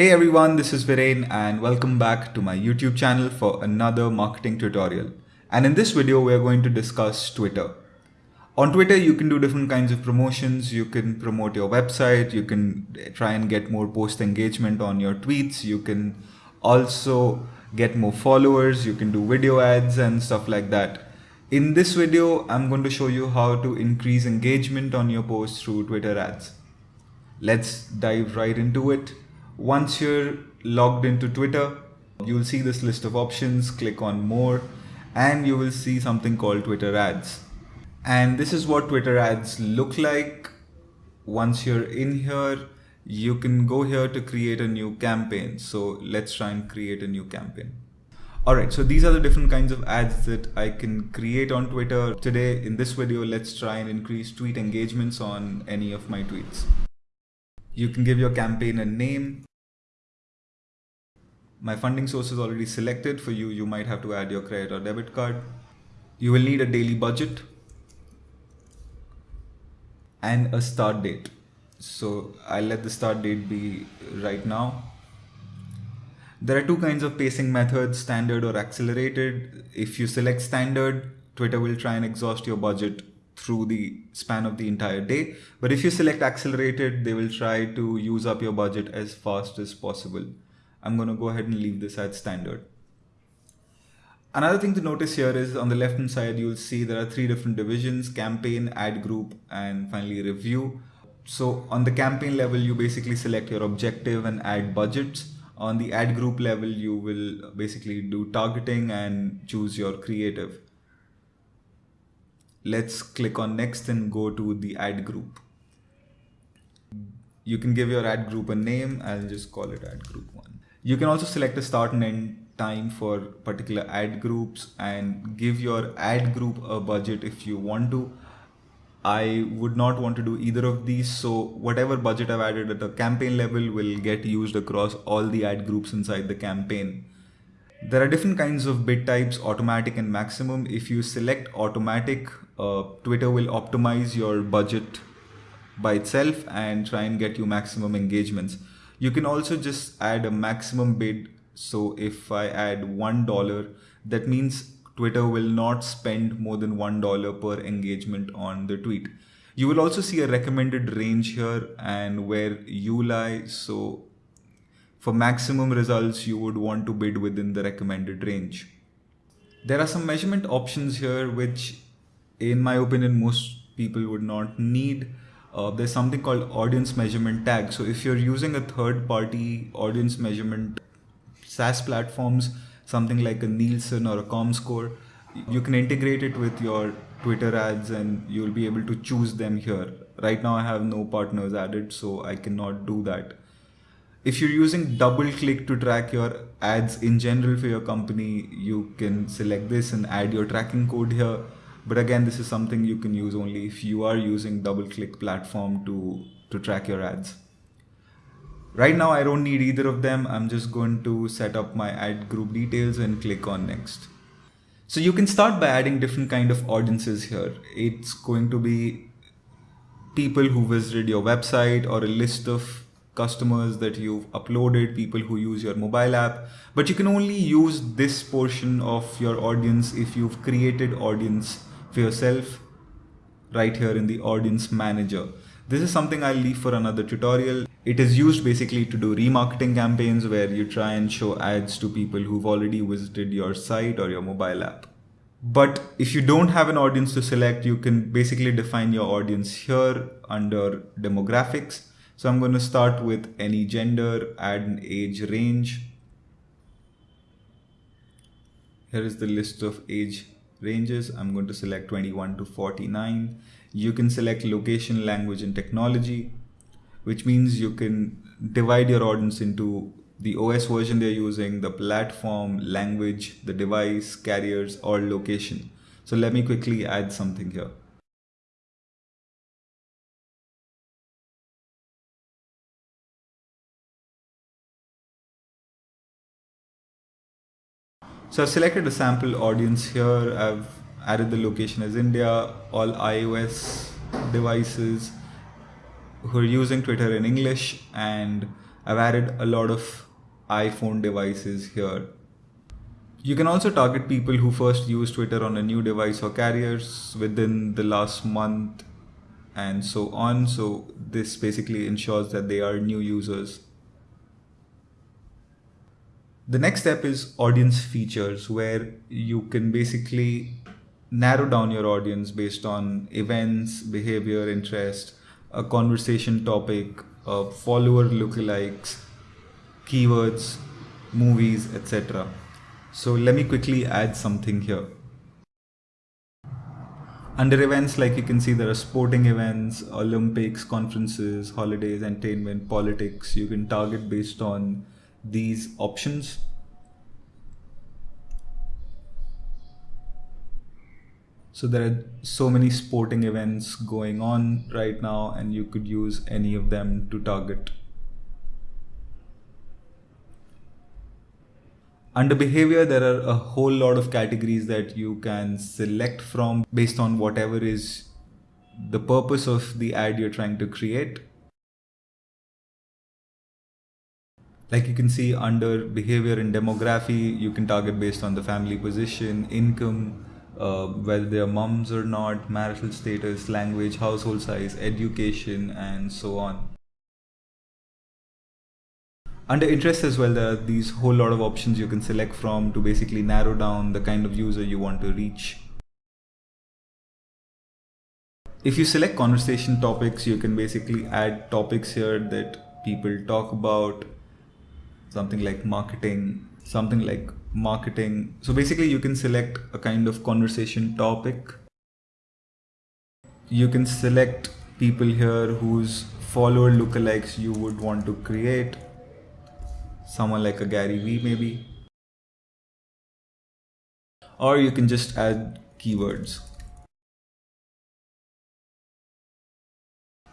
Hey everyone, this is Viren and welcome back to my YouTube channel for another marketing tutorial. And in this video, we're going to discuss Twitter. On Twitter, you can do different kinds of promotions. You can promote your website. You can try and get more post engagement on your tweets. You can also get more followers. You can do video ads and stuff like that. In this video, I'm going to show you how to increase engagement on your posts through Twitter ads. Let's dive right into it. Once you're logged into Twitter, you'll see this list of options, click on more, and you will see something called Twitter ads. And this is what Twitter ads look like. Once you're in here, you can go here to create a new campaign. So let's try and create a new campaign. All right, so these are the different kinds of ads that I can create on Twitter. Today, in this video, let's try and increase tweet engagements on any of my tweets. You can give your campaign a name. My funding source is already selected. For you, you might have to add your credit or debit card. You will need a daily budget and a start date. So I'll let the start date be right now. There are two kinds of pacing methods, standard or accelerated. If you select standard, Twitter will try and exhaust your budget through the span of the entire day. But if you select accelerated, they will try to use up your budget as fast as possible. I'm going to go ahead and leave this at standard. Another thing to notice here is on the left hand side, you'll see there are three different divisions, campaign, ad group, and finally review. So on the campaign level, you basically select your objective and ad budgets. On the ad group level, you will basically do targeting and choose your creative. Let's click on next and go to the ad group. You can give your ad group a name. I'll just call it ad group one. You can also select a start and end time for particular ad groups and give your ad group a budget if you want to. I would not want to do either of these. So whatever budget I've added at the campaign level will get used across all the ad groups inside the campaign. There are different kinds of bid types, automatic and maximum. If you select automatic, uh, Twitter will optimize your budget by itself and try and get you maximum engagements. You can also just add a maximum bid. So if I add $1, that means Twitter will not spend more than $1 per engagement on the tweet. You will also see a recommended range here and where you lie. So for maximum results, you would want to bid within the recommended range. There are some measurement options here, which in my opinion, most people would not need. Uh, there's something called audience measurement tag. So if you're using a third party audience measurement SaaS platforms, something like a Nielsen or a ComScore, you can integrate it with your Twitter ads and you'll be able to choose them here. Right now I have no partners added, so I cannot do that. If you're using DoubleClick to track your ads in general for your company, you can select this and add your tracking code here. But again, this is something you can use only if you are using DoubleClick platform to, to track your ads. Right now, I don't need either of them. I'm just going to set up my ad group details and click on next. So you can start by adding different kind of audiences here. It's going to be people who visited your website or a list of customers that you've uploaded, people who use your mobile app, but you can only use this portion of your audience if you've created audience for yourself right here in the audience manager. This is something I'll leave for another tutorial. It is used basically to do remarketing campaigns where you try and show ads to people who've already visited your site or your mobile app. But if you don't have an audience to select, you can basically define your audience here under demographics. So I'm going to start with any gender, add an age range. Here is the list of age ranges. I'm going to select 21 to 49. You can select location, language, and technology which means you can divide your audience into the OS version they're using, the platform, language, the device, carriers, or location. So let me quickly add something here. So I've selected a sample audience here. I've added the location as India, all iOS devices, who are using Twitter in English and I've added a lot of iPhone devices here. You can also target people who first used Twitter on a new device or carriers within the last month and so on. So this basically ensures that they are new users. The next step is audience features where you can basically narrow down your audience based on events, behavior, interest, a conversation topic, a follower lookalikes, keywords, movies, etc. So let me quickly add something here. Under events, like you can see, there are sporting events, Olympics, conferences, holidays, entertainment, politics. You can target based on these options. So there are so many sporting events going on right now and you could use any of them to target. Under behavior, there are a whole lot of categories that you can select from based on whatever is the purpose of the ad you're trying to create. Like you can see under behavior and demography, you can target based on the family position, income, uh, whether they're moms or not, marital status, language, household size, education, and so on. Under interest as well, there are these whole lot of options you can select from to basically narrow down the kind of user you want to reach. If you select conversation topics, you can basically add topics here that people talk about, something like marketing, something like marketing. So basically you can select a kind of conversation topic. You can select people here whose follower lookalikes you would want to create. Someone like a Gary Vee maybe. Or you can just add keywords.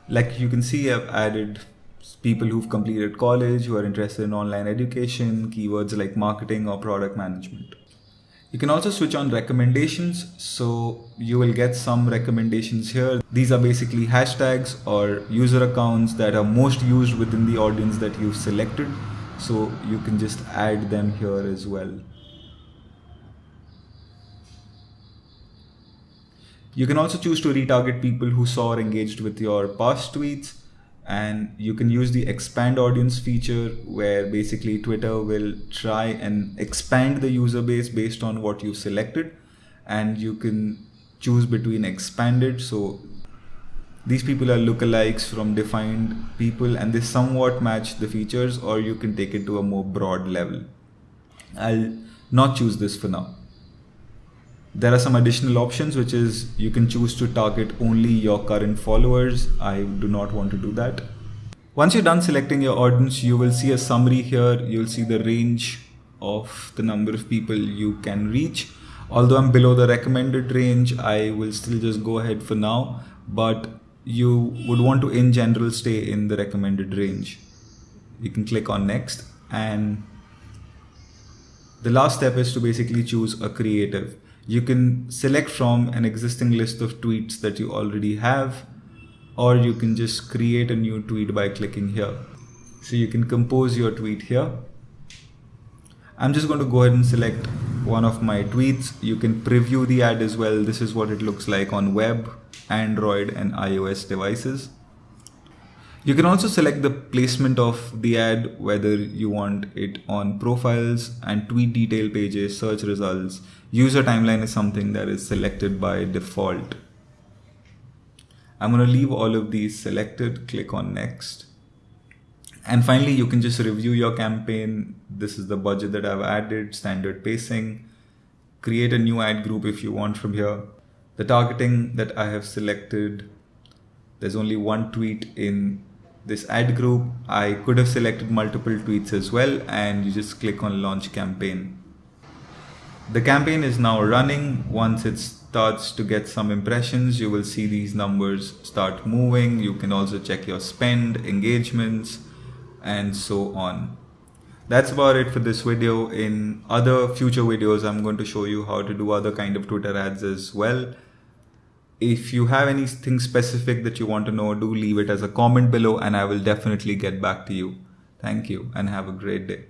Like you can see I've added people who've completed college, who are interested in online education, keywords like marketing or product management. You can also switch on recommendations. So you will get some recommendations here. These are basically hashtags or user accounts that are most used within the audience that you've selected. So you can just add them here as well. You can also choose to retarget people who saw or engaged with your past tweets and you can use the expand audience feature where basically Twitter will try and expand the user base based on what you've selected and you can choose between expanded so these people are lookalikes from defined people and they somewhat match the features or you can take it to a more broad level. I'll not choose this for now. There are some additional options, which is you can choose to target only your current followers. I do not want to do that. Once you're done selecting your audience, you will see a summary here. You'll see the range of the number of people you can reach. Although I'm below the recommended range, I will still just go ahead for now, but you would want to in general stay in the recommended range. You can click on next and the last step is to basically choose a creative. You can select from an existing list of tweets that you already have, or you can just create a new tweet by clicking here. So you can compose your tweet here. I'm just going to go ahead and select one of my tweets. You can preview the ad as well. This is what it looks like on web, Android and iOS devices. You can also select the placement of the ad, whether you want it on profiles and tweet detail pages, search results. User timeline is something that is selected by default. I'm going to leave all of these selected, click on next. And finally, you can just review your campaign. This is the budget that I've added, standard pacing, create a new ad group if you want from here. The targeting that I have selected, there's only one tweet in this ad group. I could have selected multiple tweets as well and you just click on launch campaign. The campaign is now running. Once it starts to get some impressions, you will see these numbers start moving. You can also check your spend, engagements, and so on. That's about it for this video. In other future videos, I'm going to show you how to do other kind of Twitter ads as well. If you have anything specific that you want to know, do leave it as a comment below and I will definitely get back to you. Thank you and have a great day.